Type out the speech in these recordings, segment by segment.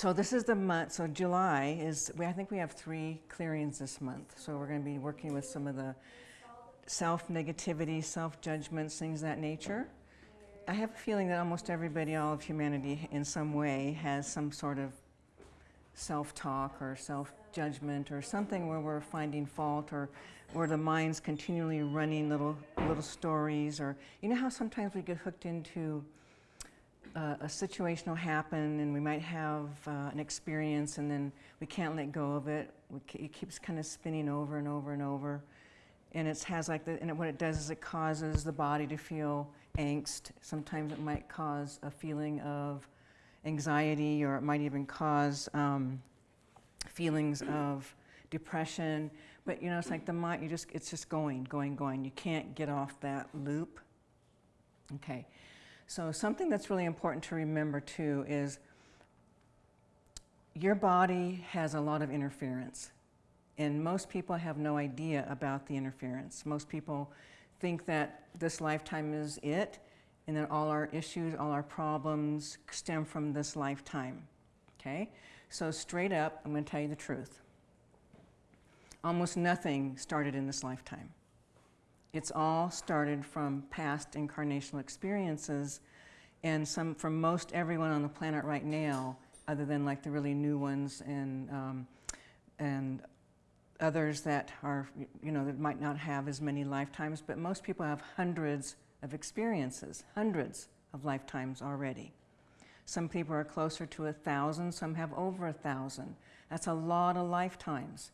so this is the month, so July is, I think we have three clearings this month. So we're going to be working with some of the self-negativity, self-judgments, things of that nature. I have a feeling that almost everybody, all of humanity in some way has some sort of self-talk or self-judgment or something where we're finding fault or where the mind's continually running little, little stories or, you know how sometimes we get hooked into uh, a situation will happen and we might have uh, an experience and then we can't let go of it. it keeps kind of spinning over and over and over. And it has like the, and what it does is it causes the body to feel angst. Sometimes it might cause a feeling of anxiety or it might even cause um, feelings of depression. But you know, it's like the mind, you just, it's just going, going, going. You can't get off that loop. Okay. So something that's really important to remember too is your body has a lot of interference. And most people have no idea about the interference. Most people think that this lifetime is it and that all our issues, all our problems stem from this lifetime. Okay? So straight up, I'm going to tell you the truth. Almost nothing started in this lifetime. It's all started from past incarnational experiences and some from most everyone on the planet right now, other than like the really new ones and, um, and others that are, you know, that might not have as many lifetimes, but most people have hundreds of experiences, hundreds of lifetimes already. Some people are closer to a thousand, some have over a thousand. That's a lot of lifetimes.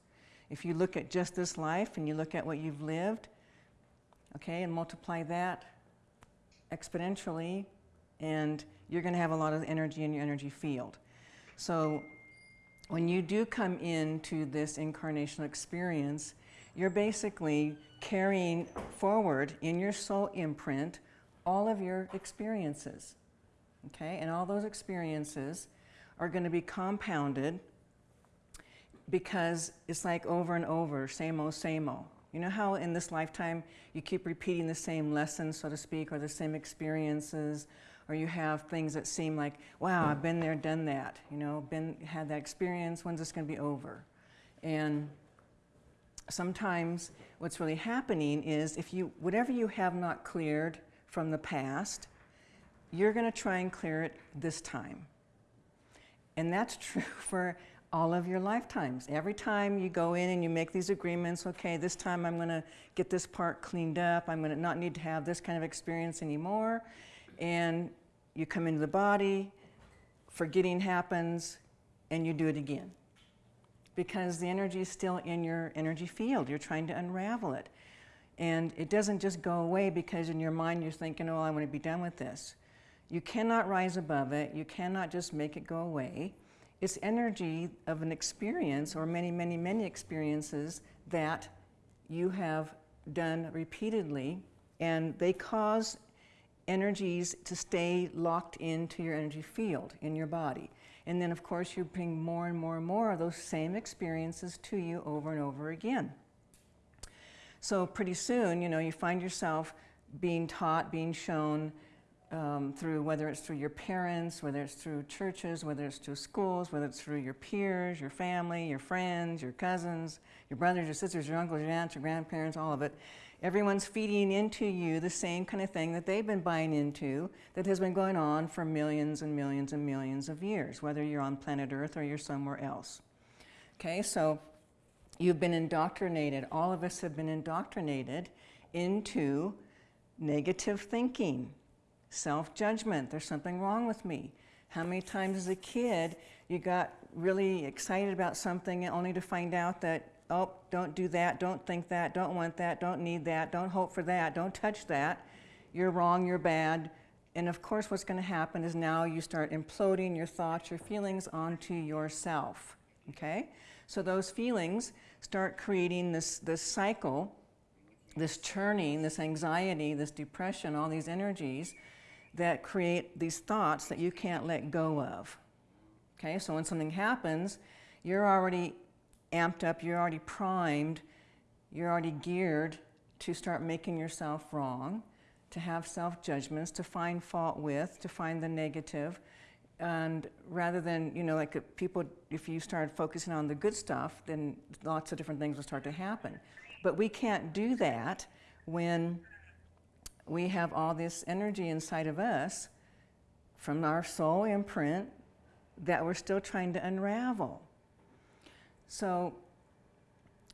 If you look at just this life and you look at what you've lived, okay, and multiply that exponentially, and you're going to have a lot of energy in your energy field. So when you do come into this incarnational experience, you're basically carrying forward in your soul imprint all of your experiences. Okay, and all those experiences are going to be compounded because it's like over and over, same old, same old. You know how in this lifetime you keep repeating the same lessons, so to speak, or the same experiences, or you have things that seem like, wow, I've been there, done that, you know, been, had that experience, when's this going to be over? And sometimes what's really happening is if you, whatever you have not cleared from the past, you're going to try and clear it this time. And that's true for all of your lifetimes. Every time you go in and you make these agreements, okay, this time I'm going to get this part cleaned up, I'm going to not need to have this kind of experience anymore, and you come into the body, forgetting happens, and you do it again. Because the energy is still in your energy field. You're trying to unravel it. And it doesn't just go away because in your mind you're thinking, oh, I want to be done with this. You cannot rise above it. You cannot just make it go away. It's energy of an experience or many, many, many experiences that you have done repeatedly and they cause energies to stay locked into your energy field in your body. And then of course you bring more and more and more of those same experiences to you over and over again. So pretty soon, you know, you find yourself being taught, being shown um, through whether it's through your parents, whether it's through churches, whether it's through schools, whether it's through your peers, your family, your friends, your cousins, your brothers, your sisters, your uncles, your aunts, your grandparents, all of it. Everyone's feeding into you the same kind of thing that they've been buying into that has been going on for millions and millions and millions of years, whether you're on planet Earth or you're somewhere else. Okay, so you've been indoctrinated. All of us have been indoctrinated into negative thinking Self-judgment, there's something wrong with me. How many times as a kid you got really excited about something only to find out that, oh, don't do that, don't think that, don't want that, don't need that, don't hope for that, don't touch that. You're wrong, you're bad. And of course what's going to happen is now you start imploding your thoughts, your feelings onto yourself. Okay? So those feelings start creating this, this cycle, this churning, this anxiety, this depression, all these energies that create these thoughts that you can't let go of. Okay, so when something happens, you're already amped up, you're already primed, you're already geared to start making yourself wrong, to have self-judgments, to find fault with, to find the negative. And rather than, you know, like people, if you start focusing on the good stuff, then lots of different things will start to happen. But we can't do that when we have all this energy inside of us from our soul imprint that we're still trying to unravel. So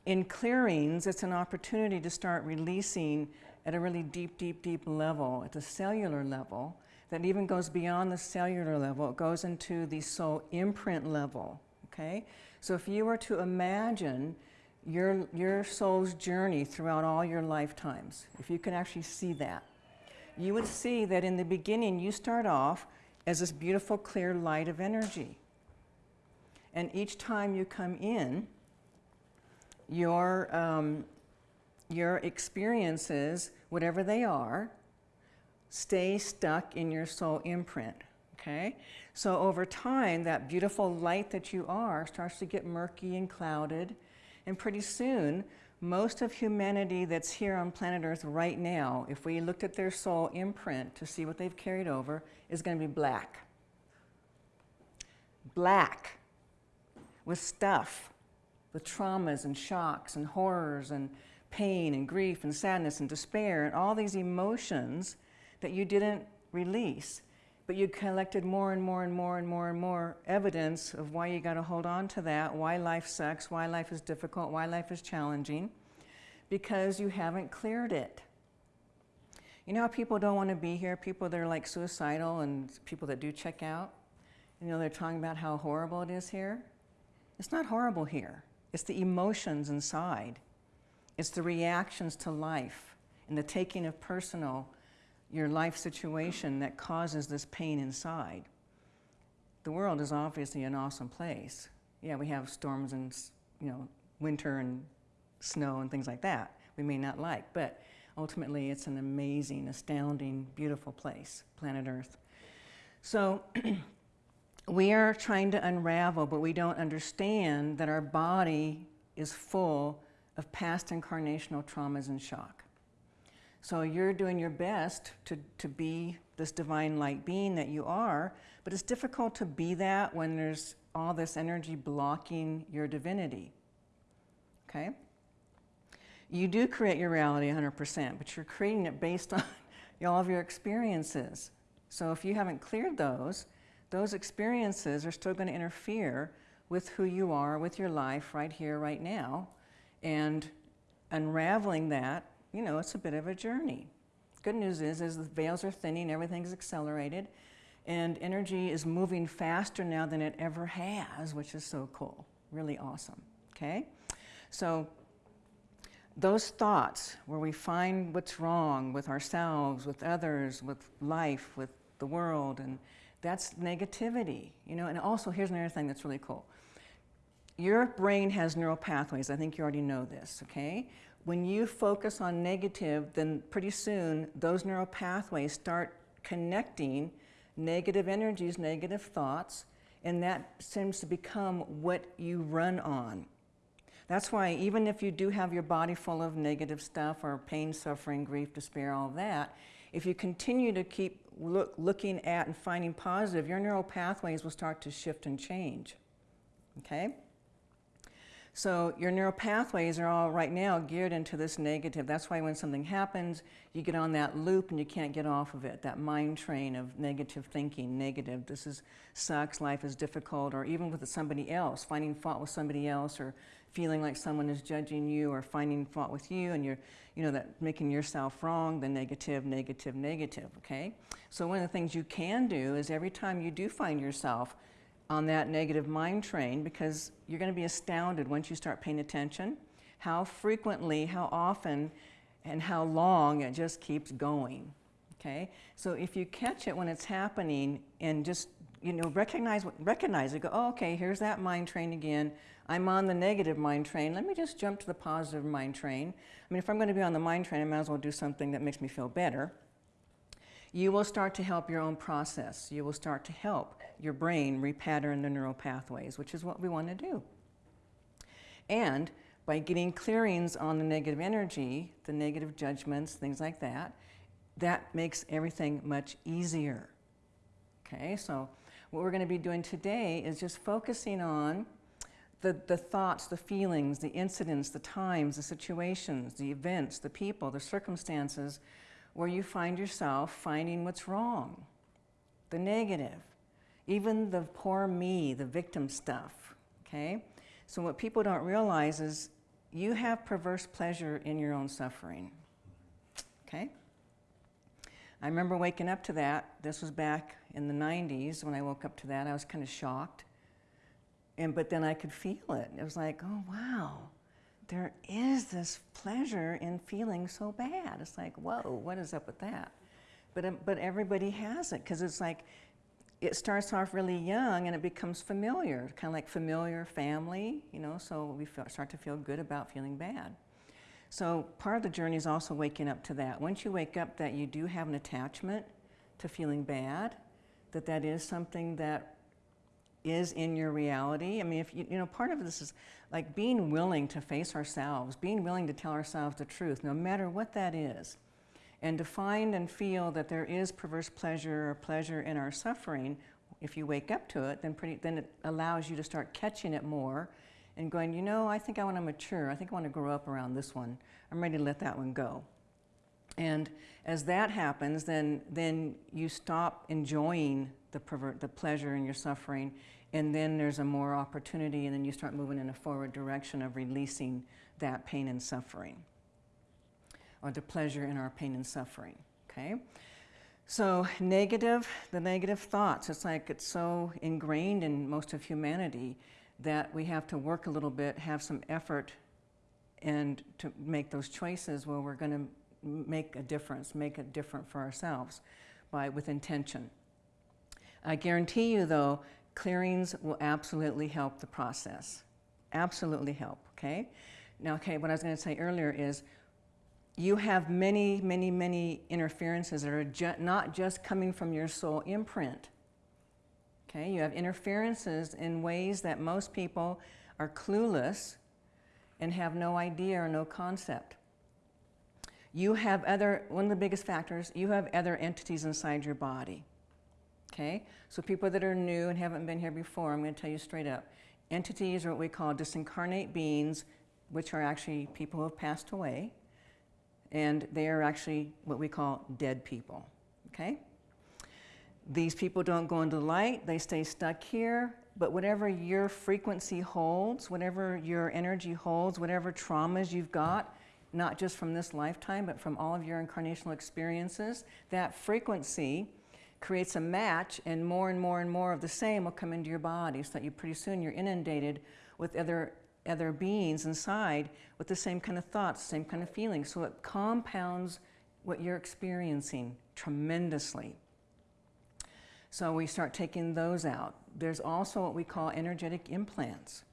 in clearings, it's an opportunity to start releasing at a really deep, deep, deep level, at the cellular level, that even goes beyond the cellular level. It goes into the soul imprint level, okay? So if you were to imagine your, your soul's journey throughout all your lifetimes, if you can actually see that, you would see that in the beginning you start off as this beautiful clear light of energy. And each time you come in, your, um, your experiences, whatever they are, stay stuck in your soul imprint, okay? So over time, that beautiful light that you are starts to get murky and clouded, and pretty soon, most of humanity that's here on planet Earth right now, if we looked at their soul imprint to see what they've carried over, is going to be black. Black with stuff, with traumas and shocks and horrors and pain and grief and sadness and despair and all these emotions that you didn't release. But you collected more and more and more and more and more evidence of why you got to hold on to that, why life sucks, why life is difficult, why life is challenging, because you haven't cleared it. You know how people don't want to be here? People that are like suicidal and people that do check out? You know, they're talking about how horrible it is here. It's not horrible here. It's the emotions inside. It's the reactions to life and the taking of personal, your life situation that causes this pain inside. The world is obviously an awesome place. Yeah, we have storms and, you know, winter and snow and things like that we may not like, but ultimately it's an amazing, astounding, beautiful place, planet Earth. So we are trying to unravel, but we don't understand that our body is full of past incarnational traumas and shock. So you're doing your best to, to be this divine light being that you are, but it's difficult to be that when there's all this energy blocking your divinity. Okay? You do create your reality 100%, but you're creating it based on all of your experiences. So if you haven't cleared those, those experiences are still going to interfere with who you are, with your life right here, right now. And unraveling that, you know, it's a bit of a journey. Good news is, is the veils are thinning, everything's accelerated, and energy is moving faster now than it ever has, which is so cool, really awesome, okay? So those thoughts where we find what's wrong with ourselves, with others, with life, with the world, and that's negativity, you know. And also, here's another thing that's really cool. Your brain has neural pathways. I think you already know this, okay? When you focus on negative, then pretty soon those neural pathways start connecting negative energies, negative thoughts, and that seems to become what you run on. That's why even if you do have your body full of negative stuff or pain, suffering, grief, despair, all that, if you continue to keep look, looking at and finding positive, your neural pathways will start to shift and change. Okay? So your neural pathways are all right now geared into this negative. That's why when something happens, you get on that loop and you can't get off of it, that mind train of negative thinking, negative, this is sucks, life is difficult, or even with somebody else, finding fault with somebody else, or feeling like someone is judging you or finding fault with you and you're, you know, that making yourself wrong, the negative, negative, negative, okay? So one of the things you can do is every time you do find yourself on that negative mind train, because you're gonna be astounded once you start paying attention, how frequently, how often, and how long it just keeps going, okay? So if you catch it when it's happening and just, you know, recognize, recognize it, go, oh, okay, here's that mind train again, I'm on the negative mind train. Let me just jump to the positive mind train. I mean, if I'm going to be on the mind train, I might as well do something that makes me feel better. You will start to help your own process. You will start to help your brain repattern the neural pathways, which is what we want to do. And by getting clearings on the negative energy, the negative judgments, things like that, that makes everything much easier. Okay, so what we're going to be doing today is just focusing on the, the thoughts, the feelings, the incidents, the times, the situations, the events, the people, the circumstances where you find yourself finding what's wrong, the negative, even the poor me, the victim stuff, okay? So what people don't realize is you have perverse pleasure in your own suffering, okay? I remember waking up to that. This was back in the 90s when I woke up to that. I was kind of shocked. And, but then I could feel it. It was like, oh, wow, there is this pleasure in feeling so bad. It's like, whoa, what is up with that? But, um, but everybody has it because it's like, it starts off really young and it becomes familiar, kind of like familiar family, you know, so we feel, start to feel good about feeling bad. So part of the journey is also waking up to that. Once you wake up that you do have an attachment to feeling bad, that that is something that is in your reality. I mean, if you, you know, part of this is like being willing to face ourselves, being willing to tell ourselves the truth, no matter what that is. And to find and feel that there is perverse pleasure or pleasure in our suffering, if you wake up to it, then, pretty, then it allows you to start catching it more and going, you know, I think I want to mature. I think I want to grow up around this one. I'm ready to let that one go. And as that happens, then, then you stop enjoying the, pervert, the pleasure in your suffering, and then there's a more opportunity, and then you start moving in a forward direction of releasing that pain and suffering, or the pleasure in our pain and suffering, okay? So negative, the negative thoughts, it's like it's so ingrained in most of humanity that we have to work a little bit, have some effort, and to make those choices where we're going to make a difference, make it different for ourselves by, with intention. I guarantee you though, clearings will absolutely help the process. Absolutely help, okay? Now, okay, what I was gonna say earlier is you have many, many, many interferences that are ju not just coming from your soul imprint. Okay, you have interferences in ways that most people are clueless and have no idea or no concept. You have other, one of the biggest factors, you have other entities inside your body. Okay, so people that are new and haven't been here before, I'm going to tell you straight up. Entities are what we call disincarnate beings, which are actually people who have passed away, and they are actually what we call dead people. Okay? These people don't go into light, they stay stuck here, but whatever your frequency holds, whatever your energy holds, whatever traumas you've got, not just from this lifetime, but from all of your incarnational experiences, that frequency creates a match and more and more and more of the same will come into your body so that you pretty soon you're inundated with other, other beings inside with the same kind of thoughts, same kind of feelings. So it compounds what you're experiencing tremendously. So we start taking those out. There's also what we call energetic implants.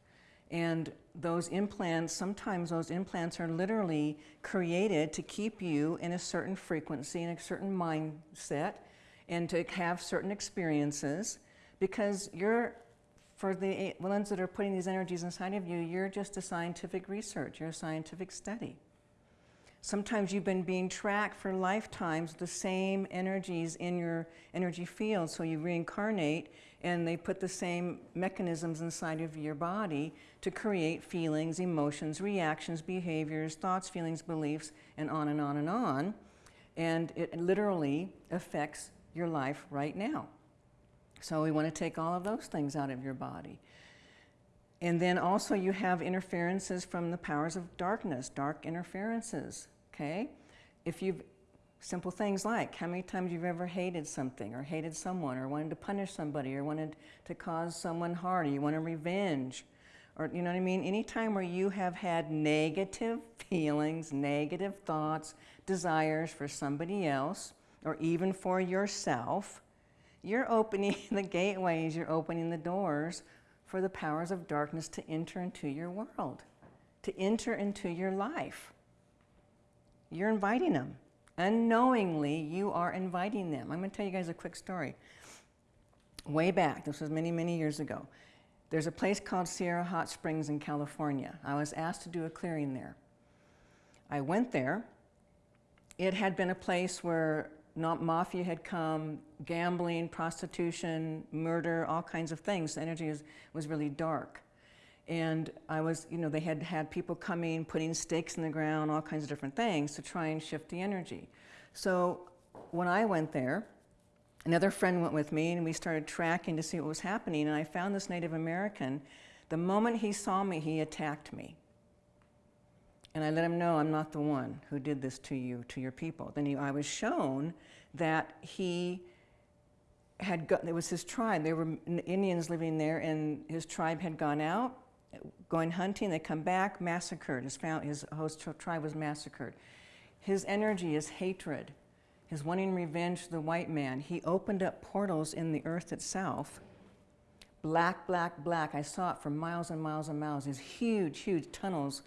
And those implants, sometimes those implants are literally created to keep you in a certain frequency, in a certain mindset, and to have certain experiences because you're, for the ones that are putting these energies inside of you, you're just a scientific research, you're a scientific study. Sometimes you've been being tracked for lifetimes, the same energies in your energy field, so you reincarnate and they put the same mechanisms inside of your body to create feelings, emotions, reactions, behaviors, thoughts, feelings, beliefs, and on and on and on. And it literally affects your life right now. So we want to take all of those things out of your body. And then also you have interferences from the powers of darkness, dark interferences, okay? If you've, simple things like how many times you've ever hated something or hated someone or wanted to punish somebody or wanted to cause someone harm, or you want to revenge, or you know what I mean? Any time where you have had negative feelings, negative thoughts, desires for somebody else, or even for yourself, you're opening the gateways, you're opening the doors for the powers of darkness to enter into your world, to enter into your life. You're inviting them. Unknowingly, you are inviting them. I'm going to tell you guys a quick story. Way back, this was many, many years ago, there's a place called Sierra Hot Springs in California. I was asked to do a clearing there. I went there. It had been a place where not mafia had come, gambling, prostitution, murder, all kinds of things. The energy was, was really dark. And I was, you know, they had had people coming, putting stakes in the ground, all kinds of different things to try and shift the energy. So when I went there, another friend went with me and we started tracking to see what was happening. And I found this Native American. The moment he saw me, he attacked me. And I let him know I'm not the one who did this to you, to your people. Then he, I was shown that he had got, it was his tribe. There were Indians living there, and his tribe had gone out, going hunting. They come back, massacred. His, his host tribe was massacred. His energy is hatred, his wanting revenge to the white man. He opened up portals in the earth itself. Black, black, black. I saw it for miles and miles and miles. These huge, huge tunnels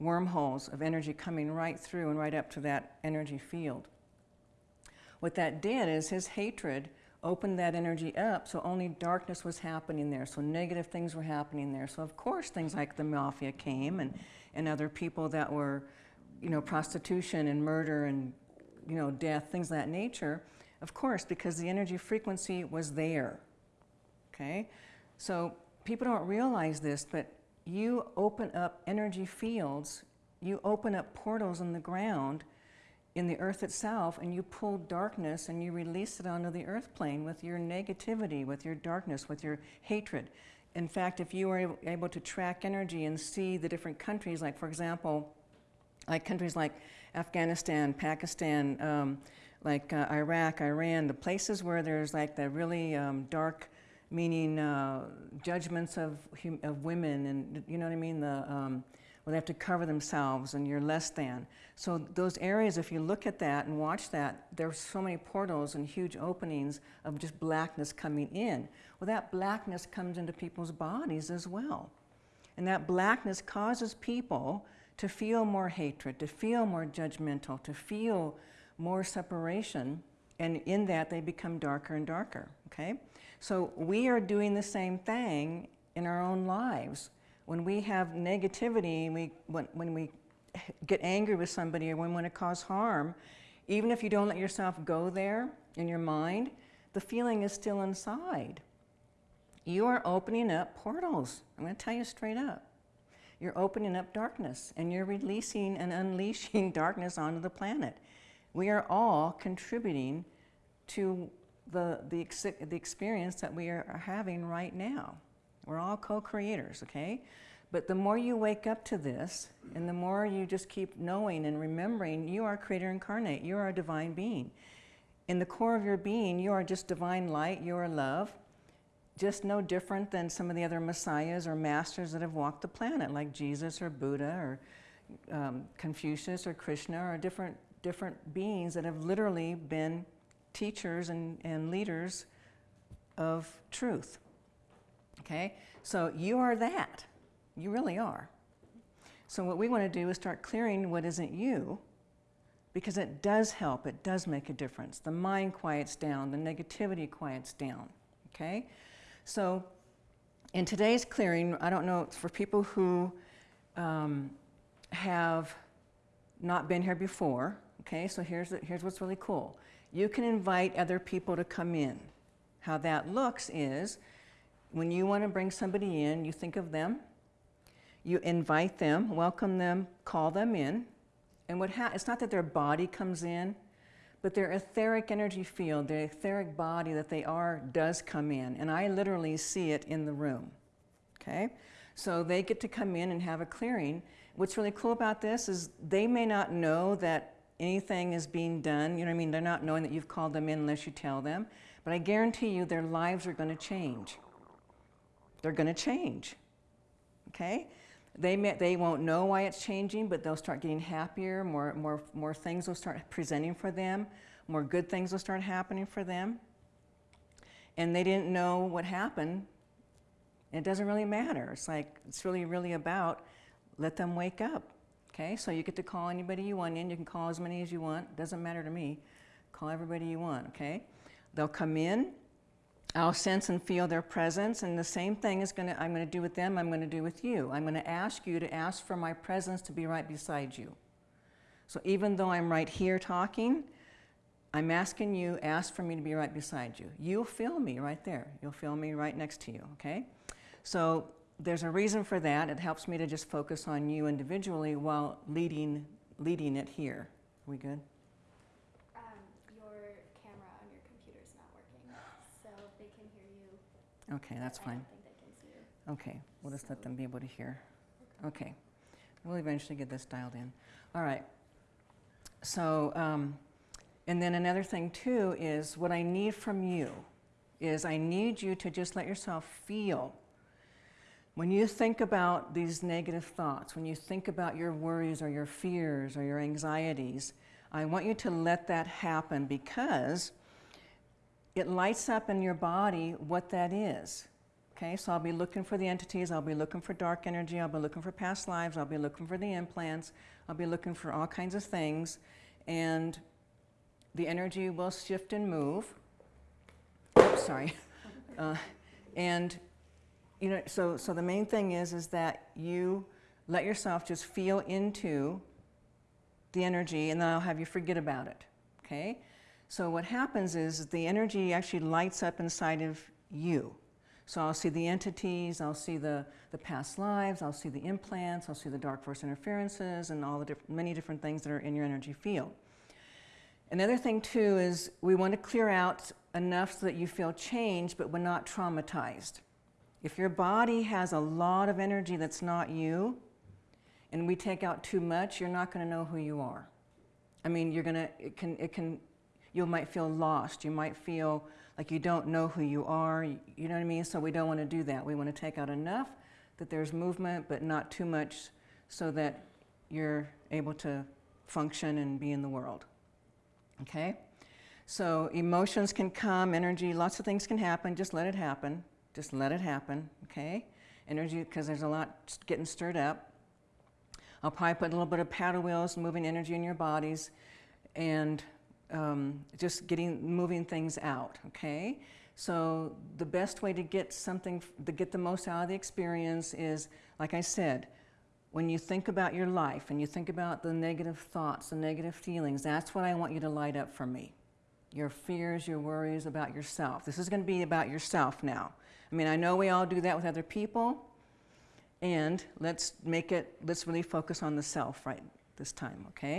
wormholes of energy coming right through and right up to that energy field. What that did is his hatred opened that energy up, so only darkness was happening there, so negative things were happening there. So of course things like the mafia came and, and other people that were, you know, prostitution and murder and, you know, death, things of that nature, of course, because the energy frequency was there, okay? So people don't realize this, but you open up energy fields, you open up portals in the ground, in the earth itself, and you pull darkness and you release it onto the earth plane with your negativity, with your darkness, with your hatred. In fact, if you are able to track energy and see the different countries, like for example, like countries like Afghanistan, Pakistan, um, like uh, Iraq, Iran, the places where there's like the really um, dark meaning uh, judgments of, of women and, you know what I mean, the, um, where they have to cover themselves and you're less than. So those areas, if you look at that and watch that, there's so many portals and huge openings of just blackness coming in. Well, that blackness comes into people's bodies as well. And that blackness causes people to feel more hatred, to feel more judgmental, to feel more separation. And in that, they become darker and darker, okay? So we are doing the same thing in our own lives. When we have negativity, we, when, when we get angry with somebody or when we want to cause harm, even if you don't let yourself go there in your mind, the feeling is still inside. You are opening up portals. I'm going to tell you straight up. You're opening up darkness and you're releasing and unleashing darkness onto the planet. We are all contributing to the, the, ex the experience that we are having right now. We're all co-creators, okay? But the more you wake up to this, and the more you just keep knowing and remembering, you are creator incarnate, you are a divine being. In the core of your being, you are just divine light, you are love, just no different than some of the other messiahs or masters that have walked the planet, like Jesus or Buddha or um, Confucius or Krishna or different, different beings that have literally been teachers and, and leaders of truth. Okay? So you are that. You really are. So what we want to do is start clearing what isn't you because it does help, it does make a difference. The mind quiets down, the negativity quiets down, okay? So in today's clearing, I don't know, for people who um, have not been here before, okay, so here's, here's what's really cool you can invite other people to come in. How that looks is when you want to bring somebody in, you think of them, you invite them, welcome them, call them in. And what it's not that their body comes in, but their etheric energy field, their etheric body that they are, does come in. And I literally see it in the room. Okay? So they get to come in and have a clearing. What's really cool about this is they may not know that anything is being done, you know what I mean? They're not knowing that you've called them in unless you tell them. But I guarantee you their lives are going to change. They're going to change. Okay? They, may, they won't know why it's changing, but they'll start getting happier. More, more, more things will start presenting for them. More good things will start happening for them. And they didn't know what happened. It doesn't really matter. It's like, it's really, really about let them wake up. Okay, so you get to call anybody you want in. You can call as many as you want. Doesn't matter to me. Call everybody you want, okay? They'll come in. I'll sense and feel their presence, and the same thing is gonna, I'm going to do with them, I'm going to do with you. I'm going to ask you to ask for my presence to be right beside you. So even though I'm right here talking, I'm asking you, ask for me to be right beside you. You'll feel me right there. You'll feel me right next to you, okay? So there's a reason for that. It helps me to just focus on you individually while leading, leading it here. Are we good? Um, your camera on your computer is not working, so they can hear you. Okay, that's I fine. don't think they can see you. Okay, we'll just let them be able to hear. Okay, we'll eventually get this dialed in. All right. So, um, and then another thing too is what I need from you is I need you to just let yourself feel. When you think about these negative thoughts, when you think about your worries or your fears or your anxieties, I want you to let that happen because it lights up in your body what that is. Okay, so I'll be looking for the entities, I'll be looking for dark energy, I'll be looking for past lives, I'll be looking for the implants, I'll be looking for all kinds of things, and the energy will shift and move. Oops, sorry. Uh, and you know, so so the main thing is is that you let yourself just feel into the energy, and then I'll have you forget about it. Okay. So what happens is the energy actually lights up inside of you. So I'll see the entities, I'll see the, the past lives, I'll see the implants, I'll see the dark force interferences, and all the diff many different things that are in your energy field. Another thing too is we want to clear out enough so that you feel changed, but we're not traumatized. If your body has a lot of energy that's not you, and we take out too much, you're not going to know who you are. I mean, you're going to, it can, it can, you might feel lost. You might feel like you don't know who you are. You, know what I mean? So we don't want to do that. We want to take out enough that there's movement, but not too much so that you're able to function and be in the world. Okay? So emotions can come, energy, lots of things can happen. Just let it happen. Just let it happen. Okay? Energy, because there's a lot getting stirred up. I'll probably put a little bit of paddle wheels, moving energy in your bodies, and um, just getting moving things out. Okay, so the best way to get something to get the most out of the experience is, like I said, when you think about your life and you think about the negative thoughts, the negative feelings. That's what I want you to light up for me. Your fears, your worries about yourself. This is going to be about yourself now. I mean, I know we all do that with other people. And let's make it, let's really focus on the self right this time, okay?